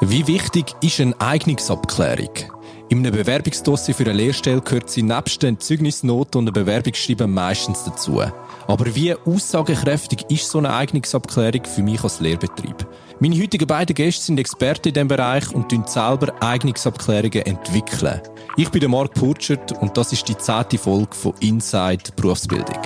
Wie wichtig ist eine Eignungsabklärung? In einem Bewerbungsdossier für eine Lehrstelle gehört sie nebst den Zeugnisnoten und einem Bewerbungsschreiben meistens dazu. Aber wie aussagekräftig ist so eine Eignungsabklärung für mich als Lehrbetrieb? Meine heutigen beiden Gäste sind Experten in diesem Bereich und entwickeln selber Eignungsabklärungen. entwickeln. Ich bin Marc Purchert und das ist die zehnte Folge von Inside Berufsbildung.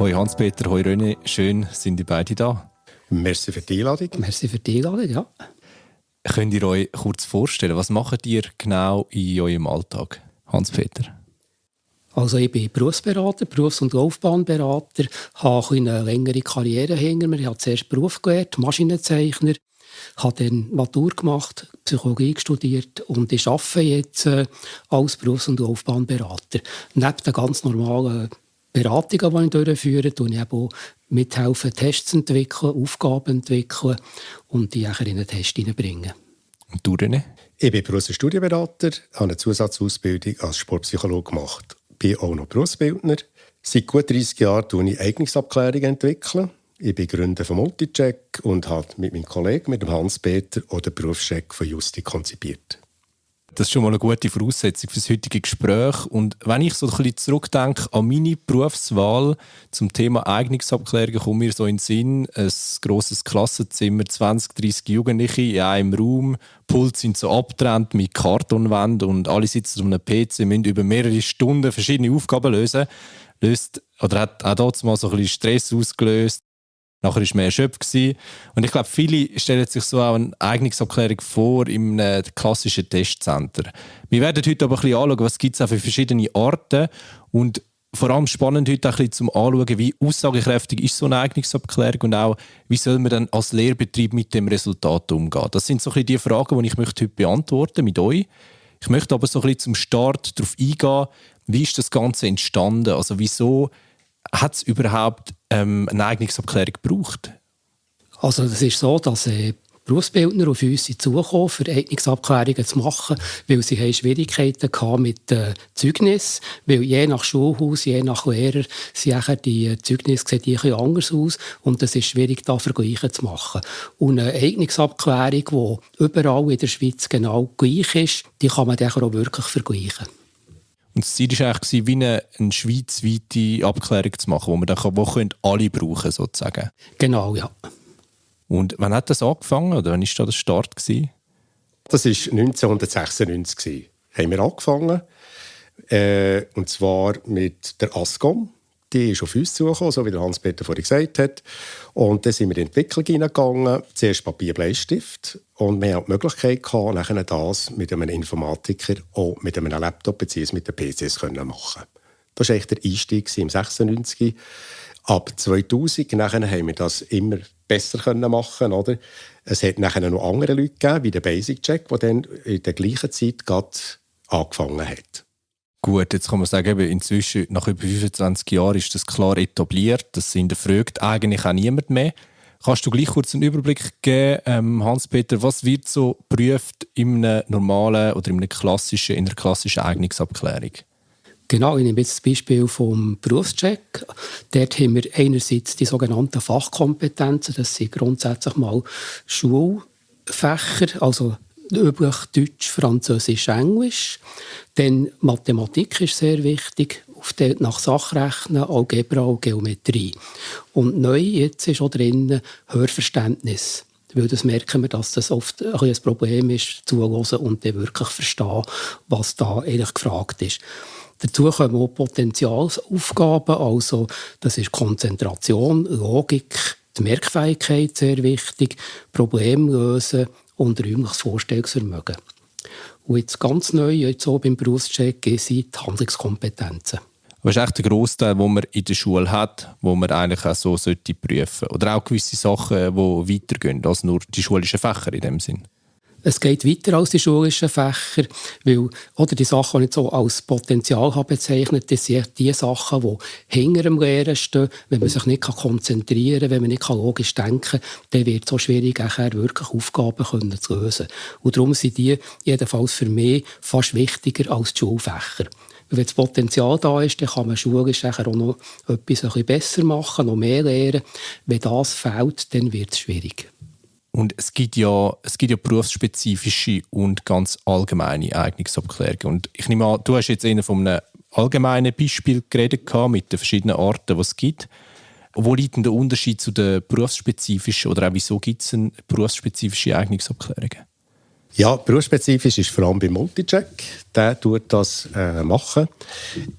Hoi Hans-Peter, hoi René, schön sind die beide da. Merci für die Einladung. Merci für die Einladung, ja. Könnt ihr euch kurz vorstellen, was macht ihr genau in eurem Alltag, Hans-Peter? Also ich bin Berufsberater, Berufs- und Laufbahnberater, habe eine längere Karriere hinter mir. Ich habe zuerst Beruf gelernt, Maschinenzeichner, habe dann Matur gemacht, Psychologie studiert und ich arbeite jetzt äh, als Berufs- und Laufbahnberater. Neben den ganz normalen Beratungen, die ich durchführe, tue ich auch mithelfen, Tests zu entwickeln, Aufgaben zu entwickeln und die in einen Test hineinbringen. Und du, René? Ich bin Berufs- und Studienberater, habe eine Zusatzausbildung als Sportpsychologe gemacht. Bin auch noch Berufsbildner. Seit gut 30 Jahren entwickle ich Eignungsabklärungen. Entwickeln. Ich bin Gründer von Multicheck und habe mit meinem Kollegen, mit dem Hans-Peter, den Berufscheck von Justi konzipiert. Das ist schon mal eine gute Voraussetzung für das heutige Gespräch. Und wenn ich so ein bisschen zurückdenke an meine Berufswahl zum Thema Eignungsabklärung, kommt mir so in den Sinn, ein grosses Klassenzimmer, 20, 30 Jugendliche in einem Raum, Puls sind so abgetrennt mit Kartonwänden und alle sitzen um einem PC, müssen über mehrere Stunden verschiedene Aufgaben lösen. Löst, oder hat auch dort mal so ein bisschen Stress ausgelöst. Nachher war man erschöpft. Und ich glaube, viele stellen sich so auch eine Eignungsabklärung vor einem klassischen Testcenter. Wir werden heute aber ein bisschen anschauen, was gibt es für verschiedene Arten und vor allem spannend heute auch ein bisschen zum Anschauen, wie aussagekräftig ist so eine Eignungsabklärung und auch, wie soll man dann als Lehrbetrieb mit dem Resultat umgehen. Das sind so ein bisschen die Fragen, die ich möchte heute beantworten mit euch. Ich möchte aber so ein bisschen zum Start darauf eingehen, wie ist das Ganze entstanden? Also wieso hat es überhaupt ähm, eine Eignungsabklärung gebraucht? Also das ist so, dass äh, Berufsbildner auf uns zukommen, für Eignungsabklärungen zu machen, weil sie haben Schwierigkeiten hatten mit äh, Zeugnis, weil je nach Schulhaus, je nach Lehrer, sind die Zeugnisse sehen die ein anders aus und es ist schwierig, da Vergleiche zu machen. Und eine Eignungsabklärung, die überall in der Schweiz genau gleich ist, die kann man dann auch wirklich vergleichen. Und das Ziel war eigentlich, wie eine, eine schweizweite Abklärung zu machen, wo man dann kann, wo können alle brauchen sozusagen. Genau, ja. Und wann hat das angefangen oder wann war da der Start? Gewesen? Das war 1996. Gewesen. Haben wir angefangen. Äh, und zwar mit der ASCOM. Die ist auf uns zugekommen, so wie der Hans-Peter vorhin gesagt hat. Und dann sind wir in die Entwicklung hineingegangen. Zuerst Papier, Bleistift. Und wir hatten die Möglichkeit, gehabt, nachher das mit einem Informatiker auch mit einem Laptop bzw. mit den PCs zu machen. Das war eigentlich der Einstieg im 96. Ab 2000 nachher haben wir das immer besser können machen oder? Es hat nachher noch andere Leute gegeben, wie der Basic Check, der dann in der gleichen Zeit angefangen hat. Gut, jetzt kann man sagen, inzwischen, nach über 25 Jahren, ist das klar etabliert. Das hinterfragt eigentlich auch niemand mehr. Kannst du gleich kurz einen Überblick geben, ähm, Hans-Peter, was wird so geprüft in einer normalen oder in einer klassischen, in einer klassischen Eignungsabklärung? Genau, ich nehme jetzt das Beispiel vom Berufscheck. Dort haben wir einerseits die sogenannten Fachkompetenzen, das sind grundsätzlich mal Schulfächer, also üblich Deutsch, Französisch, Englisch. Dann Mathematik ist sehr wichtig, auf der, nach Sachrechnen, Algebra und Geometrie. Und neu jetzt ist auch drin Hörverständnis. Weil das merken wir, dass das oft ein, ein Problem ist, zuhören und dann wirklich verstehen, was da eigentlich gefragt ist. Dazu kommen auch Potenzialsaufgaben, also das ist Konzentration, Logik, die Merkfähigkeit sehr wichtig, Problemlösen und räumliches Vorstellungsvermögen. Und jetzt ganz neu, jetzt auch beim Berufscheck, sind die Handlungskompetenzen. Was ist echt der Großteil, den man in der Schule hat, wo man eigentlich auch so sollte prüfen Oder auch gewisse Sachen, die weitergehen als nur die schulischen Fächer in dem Sinn? Es geht weiter als die schulischen Fächer, weil oder die Sachen, die ich so als Potenzial habe bezeichnet, das sind die Sachen, die hinter dem Lehren stehen. Wenn man sich nicht konzentrieren kann, wenn man nicht logisch denken kann, dann wird es so schwierig, nachher wirklich Aufgaben können zu lösen. Und darum sind die jedenfalls für mich fast wichtiger als die Schulfächer. wenn das Potenzial da ist, dann kann man schulisch auch noch etwas ein besser machen, noch mehr lernen. Wenn das fehlt, dann wird es schwierig. Und es gibt ja, es gibt ja berufsspezifische und ganz allgemeine Eignungsabklärungen. Und ich nehme an, du hast jetzt eher von einem allgemeinen Beispiel geredet mit den verschiedenen Arten, die es gibt. Wo liegt denn der Unterschied zu den berufsspezifischen oder auch wieso gibt es berufsspezifische Eignungsabklärungen? Ja, berufsspezifisch ist vor allem bei Multicheck. Der tut das äh, machen.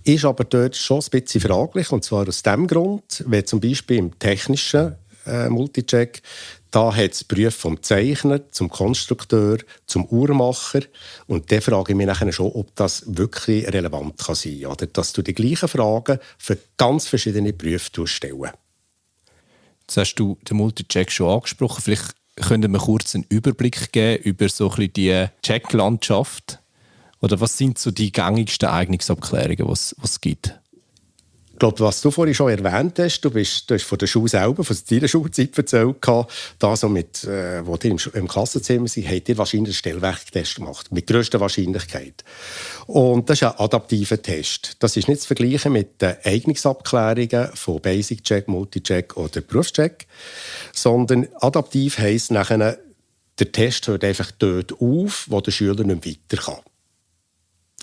Ist aber dort schon ein bisschen fraglich. Und zwar aus dem Grund, wenn zum Beispiel im technischen äh, Multicheck da hat es Berufe vom Zeichner zum Konstrukteur, zum Uhrmacher. Und da frage ich mich nachher schon, ob das wirklich relevant kann sein kann. Oder dass du die gleichen Fragen für ganz verschiedene Berufe stellen Jetzt hast du den Multicheck schon angesprochen. Vielleicht können wir kurz einen Überblick geben über so ein die Checklandschaft. Oder was sind so die gängigsten Eignungsabklärungen, die es gibt? Ich glaube, was du vorhin schon erwähnt hast, du, bist, du hast von der Schule selber, von deiner Schulzeit erzählt, da so mit, äh, wo die im, im Klassenzimmer sind, habt ihr wahrscheinlich einen Stellwerktest gemacht, mit grösster Wahrscheinlichkeit. Und das ist ein adaptiver Test. Das ist nicht zu vergleichen mit den Eignungsabklärungen von Basic Check, Multicheck oder Berufscheck, sondern adaptiv heisst nachher, der Test hört einfach dort auf, wo der Schüler nicht weiter kann.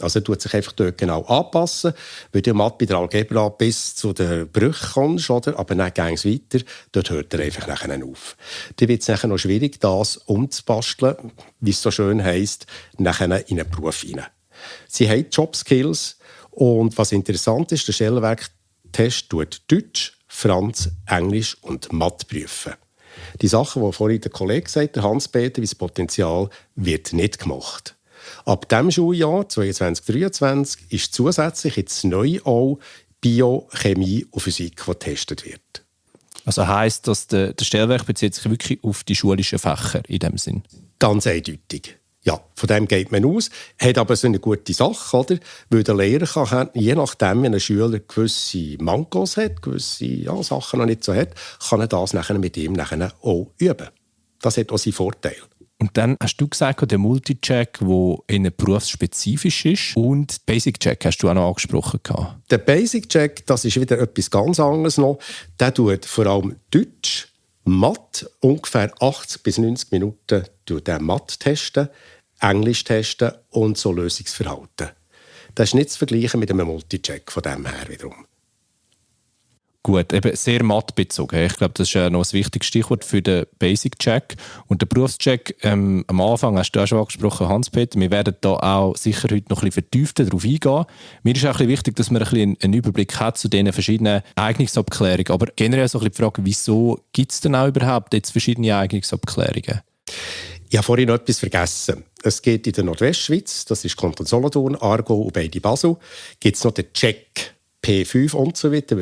Also er tut sich einfach dort genau anpassen, weil du Mathe bei der Algebra bis zu den Brüchen kommst, oder? aber dann geht es weiter, dort hört er einfach nachher auf. Dann wird es nachher noch schwierig, das umzubasteln, wie es so schön heisst, nachher in einen Beruf hinein. Sie haben Jobskills und was interessant ist, der Stellenwerktest tut Deutsch, Franz, Englisch und Mathe prüfen. Die Sachen, die vorhin der Kollege gesagt hat, Hans-Peter, wie das Potenzial, wird nicht gemacht. Ab diesem Schuljahr 2022-2023 ist zusätzlich jetzt neu auch Bio, Chemie und Physik, die getestet wird. Also heisst, dass der, der Stellwerk bezieht sich wirklich auf die schulischen Fächer in dem Sinn? Ganz eindeutig. Ja, von dem geht man aus. Hat aber so eine gute Sache, oder? Weil der Lehrer kann, je nachdem, wenn ein Schüler gewisse Mankos hat, gewisse ja, Sachen noch nicht so hat, kann er das nachher mit ihm nachher auch üben. Das hat auch seinen Vorteil. Und dann hast du gesagt, der Multicheck, der in berufsspezifisch ist. Und Basic Check hast du auch noch angesprochen. Der Basic Check, das ist wieder etwas ganz anderes noch. Der tut vor allem Deutsch, Mathe, ungefähr 80 bis 90 Minuten der Mathe testen, Englisch testen und so Lösungsverhalten. Das ist nicht zu vergleichen mit einem Multicheck von dem her wiederum. Gut, eben sehr mattbezogen. Ich glaube, das ist noch ein wichtiges Stichwort für den Basic-Check. Und den Berufscheck, ähm, am Anfang hast du auch schon angesprochen, Hans-Peter, wir werden da auch sicher heute noch ein bisschen vertiefter darauf eingehen. Mir ist auch ein bisschen wichtig, dass man ein bisschen einen Überblick hat zu diesen verschiedenen Eignungsabklärungen. Aber generell so ein bisschen die Frage, wieso gibt es denn auch überhaupt jetzt verschiedene Eignungsabklärungen? Ich habe vorhin noch etwas vergessen. Es geht in der Nordwestschweiz, das ist Kanton Solothurn, Aargau und beide Basel, gibt es noch den Check. P5 und so weiter.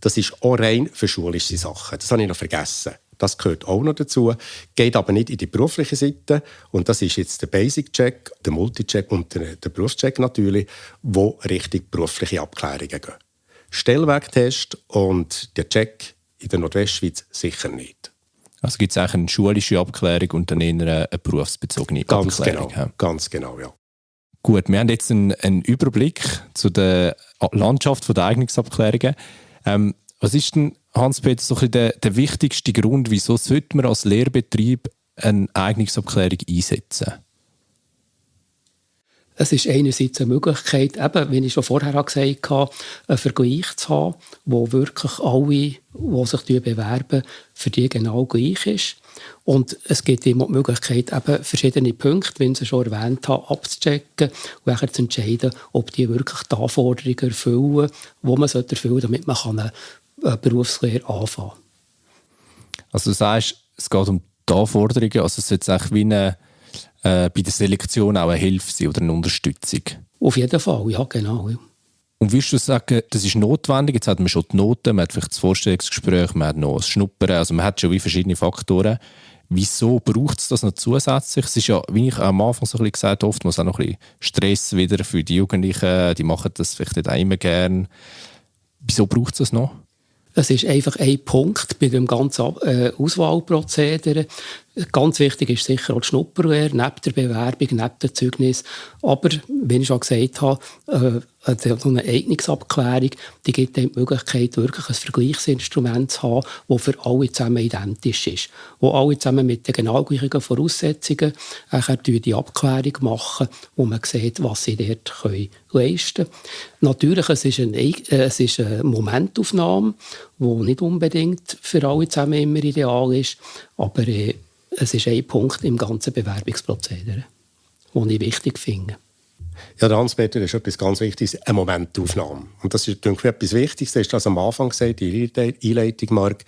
Das ist auch rein für schulische Sachen. Das habe ich noch vergessen. Das gehört auch noch dazu, geht aber nicht in die berufliche Seite. Und das ist jetzt der Basic-Check, der Multi-Check und der, der Berufscheck natürlich, wo richtig berufliche Abklärungen gehen. Stellwerktest und der Check in der Nordwestschweiz sicher nicht. Also gibt es eigentlich eine schulische Abklärung und dann eher eine berufsbezogene ganz Abklärung? Genau, ja. Ganz genau, ja. Gut, wir haben jetzt einen, einen Überblick zu der Landschaft der Eignungsabklärungen. Ähm, was ist denn, Hans-Peter, so der, der wichtigste Grund, wieso sollte man als Lehrbetrieb eine Eignungsabklärung einsetzen? Es ist einerseits eine Möglichkeit, eben, wie ich schon vorher gesagt habe, einen Vergleich zu haben, wo wirklich alle, die sich bewerben, für die genau gleich ist. Und es gibt immer die Möglichkeit, eben verschiedene Punkte, wie ich sie schon erwähnt habe, abzuchecken und zu entscheiden, ob die wirklich die Anforderungen erfüllen, die man erfüllen sollte, damit man eine Berufslehre anfangen kann. Also du sagst, es geht um die Anforderungen, also es sollte eigentlich wie eine, äh, bei der Selektion auch eine Hilfe sein oder eine Unterstützung? Auf jeden Fall, ja genau. Ja. Und würdest du sagen, das ist notwendig? Jetzt hat man schon die Noten, man hat vielleicht das Vorstellungsgespräch, man hat noch das Schnuppern, also man hat schon wie verschiedene Faktoren. Wieso braucht es das noch zusätzlich? Es ist ja, wie ich am Anfang so ein bisschen gesagt habe, oftmals auch noch ein bisschen Stress wieder für die Jugendlichen. Die machen das vielleicht auch immer gern. Wieso braucht es das noch? Es ist einfach ein Punkt bei dem ganzen äh, Auswahlprozedere. Ganz wichtig ist sicher auch die Schnupperlehre, neben der Bewerbung, neben dem Zeugnis. Aber, wie ich schon gesagt habe, äh, so eine Eignungsabklärung, die gibt die Möglichkeit, wirklich ein Vergleichsinstrument zu haben, das für alle zusammen identisch ist. Wo alle zusammen mit den genau gleichen Voraussetzungen die Abklärung machen, wo man sieht, was sie dort leisten können. Natürlich, es ist, eine, äh, es ist eine Momentaufnahme, die nicht unbedingt für alle zusammen immer ideal ist, aber äh, es ist ein Punkt im ganzen Bewerbungsprozedere, den ich wichtig finde. Ja, der Hans-Peter ist etwas ganz Wichtiges, eine Momentaufnahme. Und das ist denke ich, etwas Wichtiges. Das ist das am Anfang gesagt, die Einleitung, Mark.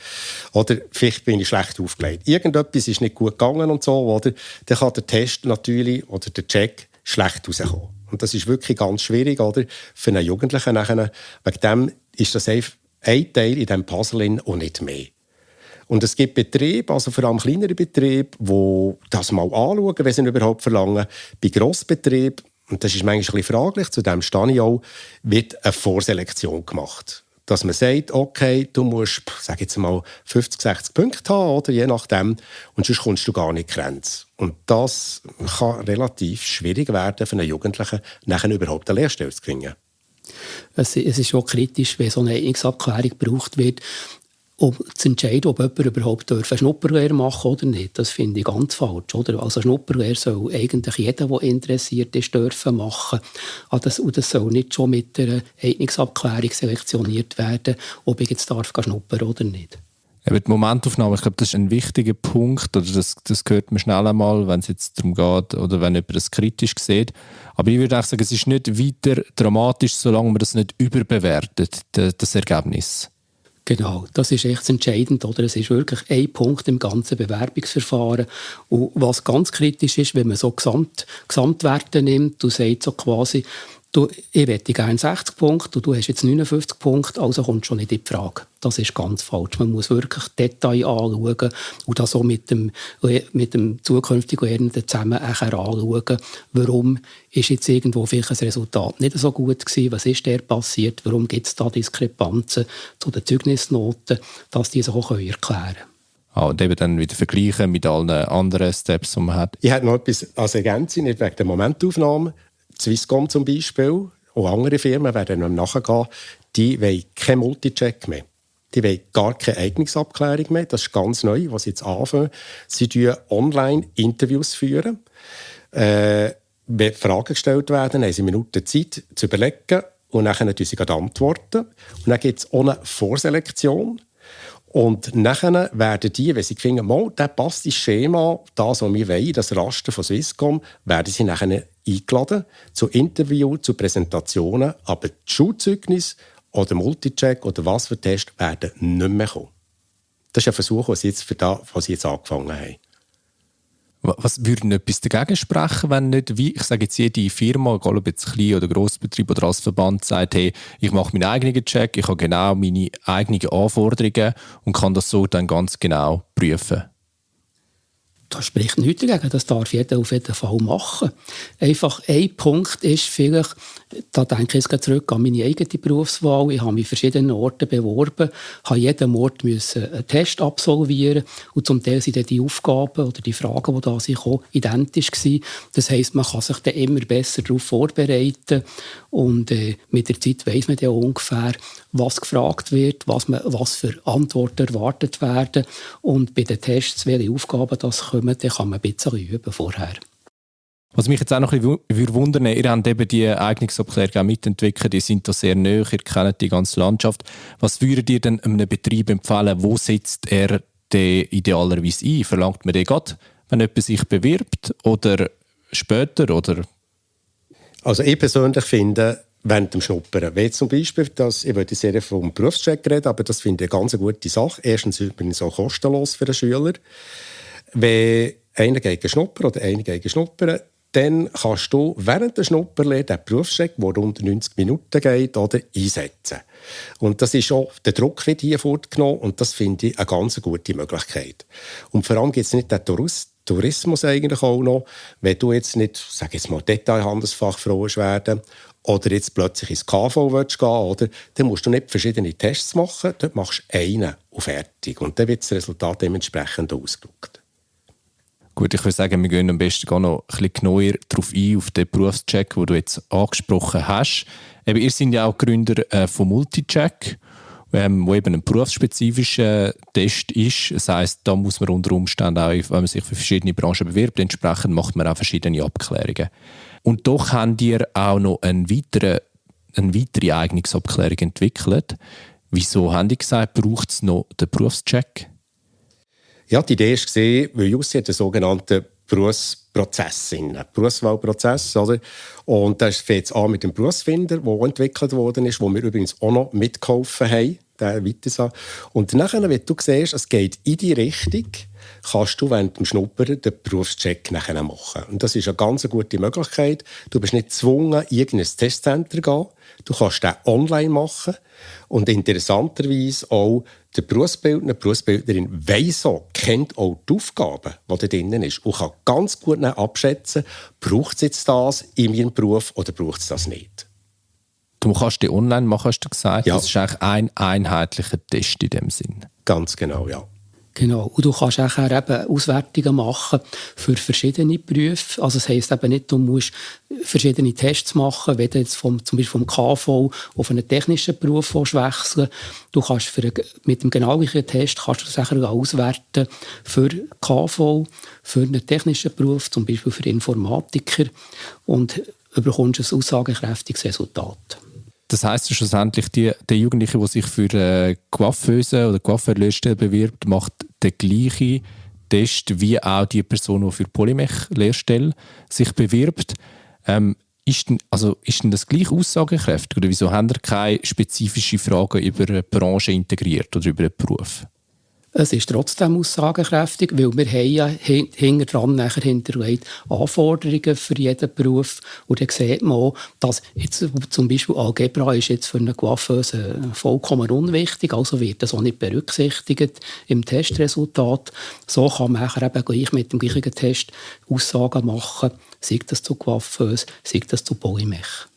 Oder vielleicht bin ich schlecht aufgelegt. Irgendetwas ist nicht gut gegangen und so, oder? Dann kann der Test natürlich oder der Check schlecht rauskommen. Und das ist wirklich ganz schwierig, oder? Für einen Jugendlichen nachher. Wegen dem ist das ein Teil in diesem Puzzle und nicht mehr. Und es gibt Betriebe, also vor allem kleinere Betriebe, die das mal anschauen, wenn sie überhaupt verlangen. Bei Grossbetrieben, und das ist manchmal ein bisschen fraglich, zu dem stehe ich auch, wird eine Vorselektion gemacht. Dass man sagt, okay, du musst, sag jetzt mal, 50, 60 Punkte haben, oder je nachdem, und sonst kommst du gar nicht Grenze. Und das kann relativ schwierig werden für einen Jugendlichen, nachher überhaupt eine Lehrstelle zu kriegen. Es, ist schon kritisch, wenn so eine Eignungsabklärung gebraucht wird um zu entscheiden, ob jemand überhaupt eine Schnupperlehre machen oder nicht. Das finde ich ganz falsch. Oder? Also Schnupperlehre soll eigentlich jeder, der interessiert ist, dürfen machen. Ah, und das soll nicht schon mit einer Eignungsabklärung selektioniert werden, ob ich jetzt darf schnuppern oder nicht. Eben die Momentaufnahme, ich glaube, das ist ein wichtiger Punkt, oder das, das hört man schnell einmal, wenn es jetzt darum geht, oder wenn jemand das kritisch sieht. Aber ich würde auch sagen, es ist nicht weiter dramatisch, solange man das nicht überbewertet, das Ergebnis. Genau, das ist echt entscheidend. Oder? Es ist wirklich ein Punkt im ganzen Bewerbungsverfahren. Und was ganz kritisch ist, wenn man so Gesamt, Gesamtwerte nimmt, du sagst so quasi, du, ich hätte gerne 60 Punkte und du hast jetzt 59 Punkte, also kommt schon nicht in die Frage. Das ist ganz falsch. Man muss wirklich Detail anschauen und das auch mit dem, mit dem zukünftigen Lernenden zusammen anschauen, warum ist jetzt irgendwo vielleicht ein Resultat nicht so gut gewesen, was ist der passiert, warum gibt es da Diskrepanzen zu den Zeugnisnoten, dass die sich auch erklären können. Ah, und eben dann wieder vergleichen mit allen anderen Steps, die man hat. Ich habe noch etwas als Ergänzung, nicht wegen der Momentaufnahme, Swisscom zum Beispiel, auch andere Firmen werden noch nachgehen, die wollen keinen Multicheck mehr. Die wollen gar keine Eignungsabklärung mehr. Das ist ganz neu, was sie jetzt anfangen. Sie führen online Interviews. Führen. Äh, wenn Fragen gestellt werden, haben sie Minuten Zeit zu überlegen und dann können sie antworten. Und dann gibt es auch eine Vorselektion. Und nachher werden die, wenn sie finden, mal, der passt ins Schema, das, was wir wollen, das Raster von Swisscom, werden sie nachher eingeladen zu Interviews, zu Präsentationen, aber die Schulzeugnis oder Multicheck oder was für Tests werden nicht mehr kommen. Das ist ein Versuch, was sie jetzt, für da, was sie jetzt angefangen haben. Was würde etwas dagegen sprechen, wenn nicht, wie ich sage jetzt jede Firma, egal ob jetzt klein oder Grossbetrieb oder als Verband, sagt, hey, ich mache meinen eigenen Check, ich habe genau meine eigenen Anforderungen und kann das so dann ganz genau prüfen? Da spricht nichts dagegen, das darf jeder auf jeden Fall machen. Einfach ein Punkt ist vielleicht, da denke ich jetzt zurück an meine eigene Berufswahl. Ich habe mich verschiedenen Orten beworben, habe jeden Ort müssen einen Test absolvieren und zum Teil sind die Aufgaben oder die Fragen, die da sind, identisch gewesen. Das heisst, man kann sich dann immer besser darauf vorbereiten und äh, mit der Zeit weiß man dann ungefähr, was gefragt wird, was, man, was für Antworten erwartet werden und bei den Tests, welche Aufgaben das kommen, dann kann man ein bisschen üben vorher. Was mich jetzt auch noch ein bisschen wundern ihr habt eben die Eignungsabklärung auch mitentwickelt, die sind da sehr nahe, ihr kennt die ganze Landschaft. Was würdet ihr denn einem Betrieb empfehlen, wo setzt er den idealerweise ein? Verlangt man den gerade, wenn jemand sich bewirbt oder später? Oder? Also ich persönlich finde, während dem Schnuppern. Wie zum Beispiel, dass, ich würde sehr vom Berufscheck reden, aber das finde ich eine ganz gute Sache. Erstens übrigens auch kostenlos für den Schüler. Wenn einer geht schnuppern oder einer geht schnuppern, dann kannst du während der Schnupperlehre den Berufscheck, der rund 90 Minuten geht, oder, einsetzen. Und das ist auch, der Druck wird hier fortgenommen und das finde ich eine ganz gute Möglichkeit. Und vor allem gibt es nicht den Tourismus eigentlich auch noch, wenn du jetzt nicht, sag jetzt mal, Detailhandelsfachfrau werden oder jetzt plötzlich ins KV willst gehen oder dann musst du nicht verschiedene Tests machen, dort machst du einen und fertig. Und dann wird das Resultat dementsprechend ausgeschaut. Gut, ich würde sagen, wir gehen am besten noch ein bisschen genauer darauf ein, auf den Berufscheck, den du jetzt angesprochen hast. Eben, ihr seid ja auch Gründer äh, von Multicheck, ähm, wo eben ein berufsspezifischer Test ist. Das heisst, da muss man unter Umständen auch, wenn man sich für verschiedene Branchen bewirbt, entsprechend macht man auch verschiedene Abklärungen. Und doch habt ihr auch noch eine weitere, eine weitere Eignungsabklärung entwickelt. Wieso haben die gesagt, braucht es noch den Berufscheck? Ja, die Idee war, weil Jussi hat einen sogenannten Berufsprozess, einen Berufswahlprozess. Oder? Und das fängt an mit dem Berufsfinder, der entwickelt worden ist, wo wir übrigens auch noch mitgeholfen haben. Und nachher, wenn du siehst, es geht in die Richtung, kannst du während dem Schnuppern den Berufscheck nachher machen. Und das ist eine ganz gute Möglichkeit. Du bist nicht gezwungen, in irgendein Testcenter zu gehen. Du kannst den online machen. Und interessanterweise auch der Berufsbildner, die Berufsbildnerin weiss auch, kennt auch die Aufgaben, die da drin ist und kann ganz gut abschätzen, braucht es jetzt das in meinem Beruf oder braucht es das nicht. Du kannst die online machen, hast du gesagt. Ja. Das ist eigentlich ein einheitlicher Test in dem Sinn. Ganz genau, ja. Genau. Und du kannst auch eben Auswertungen machen für verschiedene Berufe. Also das heisst eben nicht, du musst verschiedene Tests machen, wenn du jetzt vom, zum Beispiel vom KV auf einen technischen Beruf wechseln Du kannst für, mit dem genau gleichen Test kannst du sicher auswerten für KV, für einen technischen Beruf, zum Beispiel für Informatiker und bekommst ein aussagekräftiges Resultat. Das heisst schlussendlich, die, der Jugendliche, der sich für äh, Coiffeuse oder Coiffeur-Lehrstelle bewirbt, macht den gleichen Test wie auch die Person, die für Polymech-Lehrstelle sich bewirbt. Ähm, ist denn, also ist denn das gleich aussagekräftig oder wieso haben ihr keine spezifischen Fragen über eine Branche integriert oder über einen Beruf? Es ist trotzdem aussagekräftig, weil wir haben ja hinter dran nachher hinterlegt Anforderungen für jeden Beruf. Und dann sieht man auch, dass jetzt zum Beispiel Algebra ist jetzt für eine Coiffeuse vollkommen unwichtig, also wird das auch nicht berücksichtigt im Testresultat. So kann man nachher eben gleich mit dem gleichen Test Aussagen machen, sei das zu Coiffeuse, sei das zu Polymech.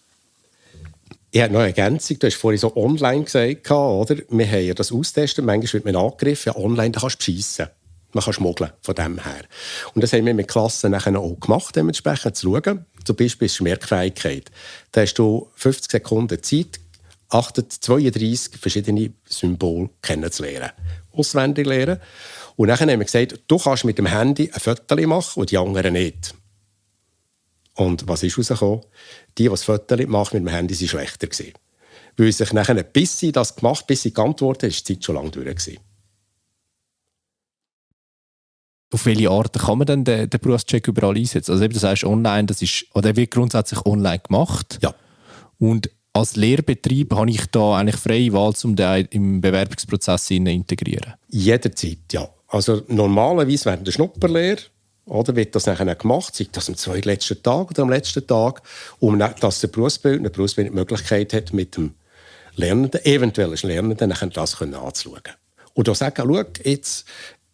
Ich habe noch eine Ergänzung. Du hast vorhin so online gesagt, oder? Wir haben ja das austestet. Manchmal wird man angegriffen. Ja, online da kannst du beschissen. Man kann schmuggeln von dem her. Und das haben wir mit Klassen nachher auch gemacht, dementsprechend zu schauen. Zum Beispiel ist Merkfähigkeit. Da hast du 50 Sekunden Zeit, 32 verschiedene Symbole kennenzulernen. Auswendig lernen. Und dann haben wir gesagt, du kannst mit dem Handy ein Foto machen und die anderen nicht. Und was ist rausgekommen? Die, die das Foto machen mit dem Handy, waren schlechter. Gewesen. Weil sich nachher, bis sie das gemacht bis sie geantwortet haben, ist die Zeit schon lange durch. Gewesen. Auf welche Art kann man denn den, den Berufscheck überall einsetzen? Also eben, du sagst online, das ist, oder wird grundsätzlich online gemacht. Ja. Und als Lehrbetrieb habe ich da eigentlich freie Wahl, um den im Bewerbungsprozess zu integrieren? Jederzeit, ja. Also normalerweise während der Schnupperlehre oder wird das nachher gemacht, sei das am zweitletzten Tag oder am letzten Tag, um dass der Berufsbildner, der Berufsbildner die Möglichkeit hat, mit dem Lernenden, eventuellen Lernenden, das anzuschauen. Und da sagen, schau, jetzt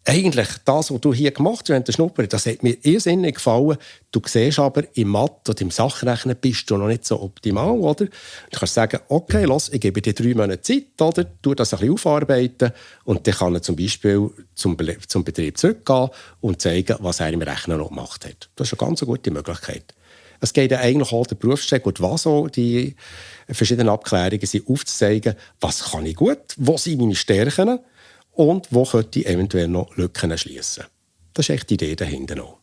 eigentlich das, was du hier gemacht hast während das hat mir irrsinnig gefallen. Du siehst aber, im Mathe und im Sachrechnen bist du noch nicht so optimal, oder? Du kannst sagen, okay, los, ich gebe dir drei Monate Zeit, oder? Du das ein bisschen aufarbeiten und dann kann er zum Beispiel zum, zum Betrieb zurückgehen und zeigen, was er im Rechnen noch gemacht hat. Das ist eine ganz gute Möglichkeit. Es geht ja eigentlich auch der Berufscheck und was auch die verschiedenen Abklärungen sind, aufzuzeigen, was kann ich gut, wo sind meine Stärken, und wo könnte ich eventuell noch Lücken schließen. Das ist echt die Idee dahinter noch.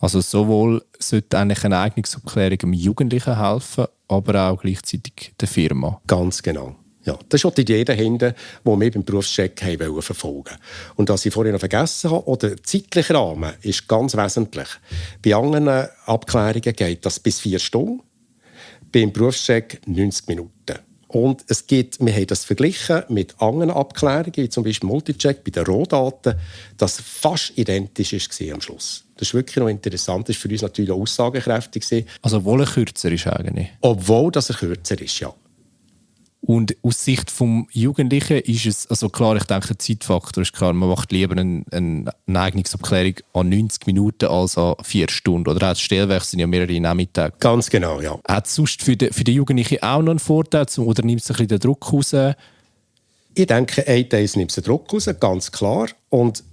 Also sowohl sollte eigentlich eine Eignungsabklärung dem Jugendlichen helfen, aber auch gleichzeitig der Firma. Ganz genau. Ja, das ist auch die Idee dahinter, die wir beim Berufscheck haben verfolgen Und was ich vorhin noch vergessen habe, oder der zeitliche Rahmen ist ganz wesentlich. Bei anderen Abklärungen geht das bis vier Stunden, beim Berufscheck 90 Minuten. Und es gibt, wir haben das verglichen mit anderen Abklärungen, wie zum Beispiel Multicheck bei den Rohdaten, das fast identisch war am Schluss. Das ist wirklich noch interessant. Das war für uns natürlich auch aussagekräftig. Also obwohl er kürzer ist eigentlich? Obwohl dass er kürzer ist, ja. Und aus Sicht des Jugendlichen ist es, also klar, ich denke, der Zeitfaktor ist klar, man macht lieber eine, eine Eignungsabklärung an 90 Minuten als an 4 Stunden. Oder auch das Stellwerk sind ja mehrere Nachmittage. Ganz genau, ja. Hat es sonst für die, für die Jugendlichen auch noch einen Vorteil oder nimmt es ein bisschen den Druck raus? Ich denke, ein Teil nimmt den Druck raus, ganz klar. Und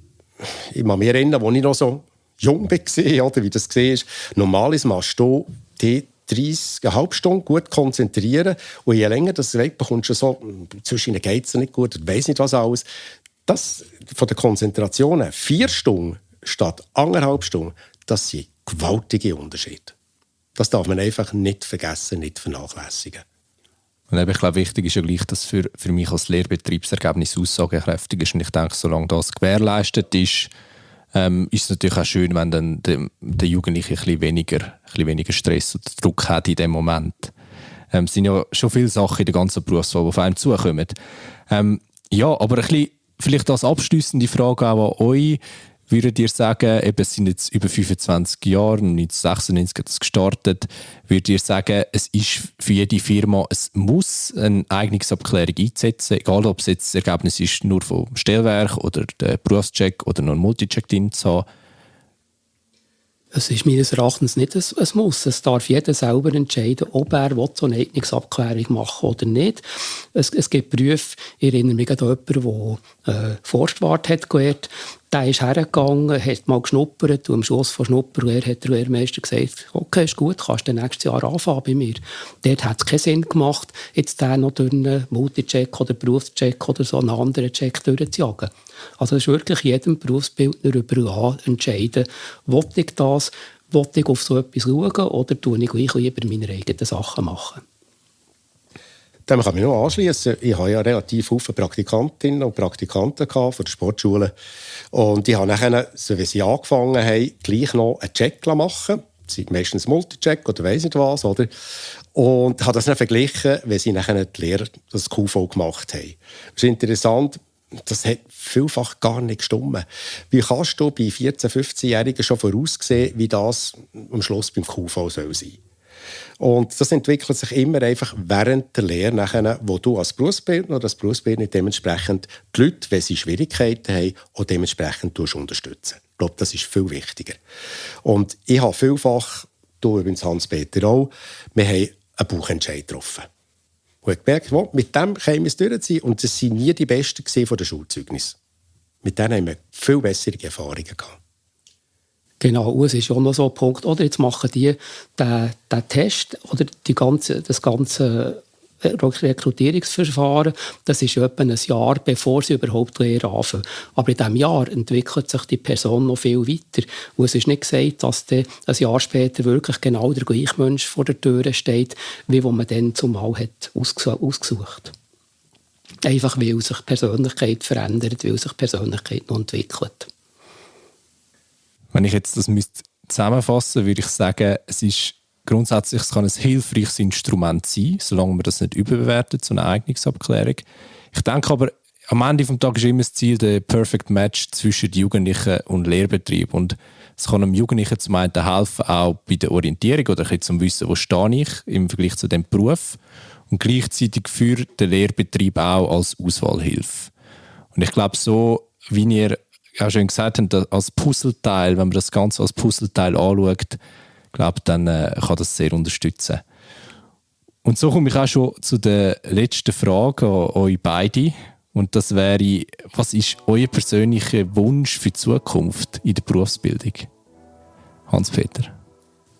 ich kann mich erinnern, als ich noch so jung war, oder wie das war, normalerweise machst du die 30, eine halbe gut konzentrieren. Und je länger das weg bekommst du so, zwischen ihnen geht es nicht gut, ich weiß nicht was alles. Das von der Konzentration vier Stunden statt anderthalb Stunden, das sind gewaltige Unterschiede. Das darf man einfach nicht vergessen, nicht vernachlässigen. Und ich glaube, wichtig ist ja gleich, dass für, für mich als Lehrbetriebsergebnis aussagekräftig ist. Und ich denke, solange das gewährleistet ist, ähm, ist es natürlich auch schön, wenn dann der, der Jugendliche ein bisschen, weniger, ein bisschen weniger Stress und Druck hat in dem Moment. Ähm, es sind ja schon viele Sachen in der ganzen Berufswahl, die auf einem zukommen. Ähm, ja, aber ein bisschen, vielleicht als abschließende Frage auch an euch würdet ihr sagen, eben, es sind jetzt über 25 Jahre, 1996 hat es gestartet, würdet ihr sagen, es ist für jede Firma, es muss eine Eignungsabklärung einsetzen, egal ob es jetzt das Ergebnis ist nur vom Stellwerk oder der Berufscheck oder noch ein Multicheck drin zu haben, es ist meines Erachtens nicht ein, ein Muss. Es darf jeder selber entscheiden, ob er so eine Eignungsabklärung machen oder nicht. Es, es gibt Berufe, ich erinnere mich an jemanden, der äh, Forstwart hat gelernt. Der ist hergegangen, hat mal geschnuppert und am Schluss von Schnupperlehre hat der Lehrmeister gesagt, okay, ist gut, kannst du nächstes Jahr anfangen bei mir. Dort hat es keinen Sinn gemacht, jetzt den noch durch einen Multicheck oder Berufscheck oder so einen anderen Check durchzujagen. Also es ist wirklich jedem Berufsbildner überall entscheiden, will ich das, will ich auf so etwas schauen oder tue ich gleich lieber meine eigenen Sachen machen. Dem kann ich mich noch anschließen. Ich habe ja relativ viele Praktikantinnen und Praktikanten von der Sportschule. Und ich habe nachher, so wie sie angefangen haben, gleich noch einen Check machen Sie meistens Multicheck oder weiss nicht was, oder? Und habe das dann verglichen, wenn sie nachher die Lehrer das QV gemacht haben. Das ist interessant, das hat vielfach gar nicht gestimmt. Wie kannst du bei 14-, 15-Jährigen schon voraussehen, wie das am Schluss beim QV soll sein und das entwickelt sich immer einfach während der Lehre, nachher, wo du als Berufsbildner oder als Berufsbildner dementsprechend die Leute, wenn sie Schwierigkeiten haben, auch dementsprechend unterstützen. Ich glaube, das ist viel wichtiger. Und ich habe vielfach, du übrigens Hans-Peter auch, wir haben einen Buchentscheid getroffen. Und ich gemerkt, wow, mit dem können wir es durchziehen. Und das waren nie die Besten von der Schulzeugnis. Mit denen haben wir viel bessere Erfahrungen gehabt. Genau, es ist auch noch so ein Punkt, oder jetzt machen die den, den Test oder die ganze, das ganze Rekrutierungsverfahren, das ist etwa ein Jahr, bevor sie überhaupt Lehre anfangen. Aber in diesem Jahr entwickelt sich die Person noch viel weiter. Und es ist nicht gesagt, dass ein Jahr später wirklich genau der gleiche Mensch vor der Tür steht, wie wo man dann zumal hat ausgesucht Einfach weil sich die Persönlichkeit verändert, weil sich die Persönlichkeit noch entwickelt. Wenn ich jetzt das müsste zusammenfassen würde ich sagen, es ist grundsätzlich es kann ein hilfreiches Instrument sein, solange man das nicht überbewertet, so eine Eignungsabklärung. Ich denke aber, am Ende des Tages ist immer das Ziel der Perfect Match zwischen Jugendlichen und Lehrbetrieb. Und es kann einem Jugendlichen zum einen helfen, auch bei der Orientierung oder ein zum Wissen, wo stehe ich im Vergleich zu dem Beruf. Und gleichzeitig für den Lehrbetrieb auch als Auswahlhilfe. Und ich glaube, so wie ihr ja schon gesagt haben, als Puzzleteil, wenn man das Ganze als Puzzleteil anschaut, glaube dann äh, kann das sehr unterstützen. Und so komme ich auch schon zu der letzten Frage an euch beide. Und das wäre, was ist euer persönlicher Wunsch für die Zukunft in der Berufsbildung? Hans-Peter.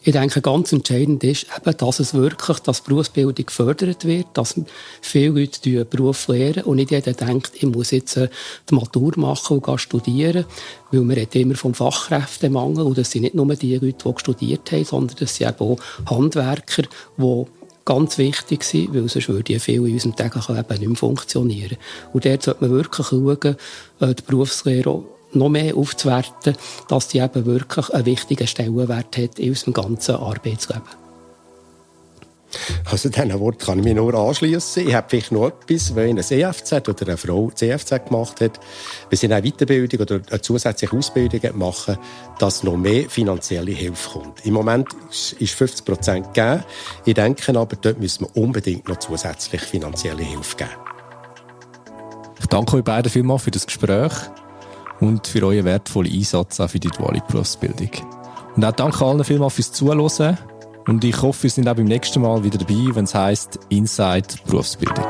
Ich denke, ganz entscheidend ist eben, dass es wirklich, dass Berufsbildung gefördert wird, dass viele Leute den Beruf lernen und nicht jeder denkt, ich muss jetzt äh, die Matur machen und studieren, weil man redet immer vom Fachkräftemangel und das sind nicht nur die Leute, die studiert haben, sondern das sind auch Handwerker, die ganz wichtig sind, weil sonst würde ja viel in unserem täglichen Leben nicht mehr funktionieren. Und dort sollte man wirklich schauen, äh, die Berufslehre noch mehr aufzuwerten, dass die eben wirklich einen wichtigen Stellenwert hat in unserem ganzen Arbeitsleben. Also diesen Wort kann ich mich nur anschließen. Ich habe vielleicht noch etwas, wenn ein EFZ oder eine Frau CFZ gemacht hat, wenn sie eine Weiterbildung oder eine zusätzliche Ausbildung machen, dass noch mehr finanzielle Hilfe kommt. Im Moment ist 50 Prozent gegeben. Ich denke aber, dort müssen wir unbedingt noch zusätzlich finanzielle Hilfe geben. Ich danke euch beiden vielmals für das Gespräch und für euren wertvollen Einsatz auch für die duale Berufsbildung. Und auch danke allen vielmals fürs Zuhören. Und ich hoffe, wir sind auch beim nächsten Mal wieder dabei, wenn es heisst Inside Berufsbildung.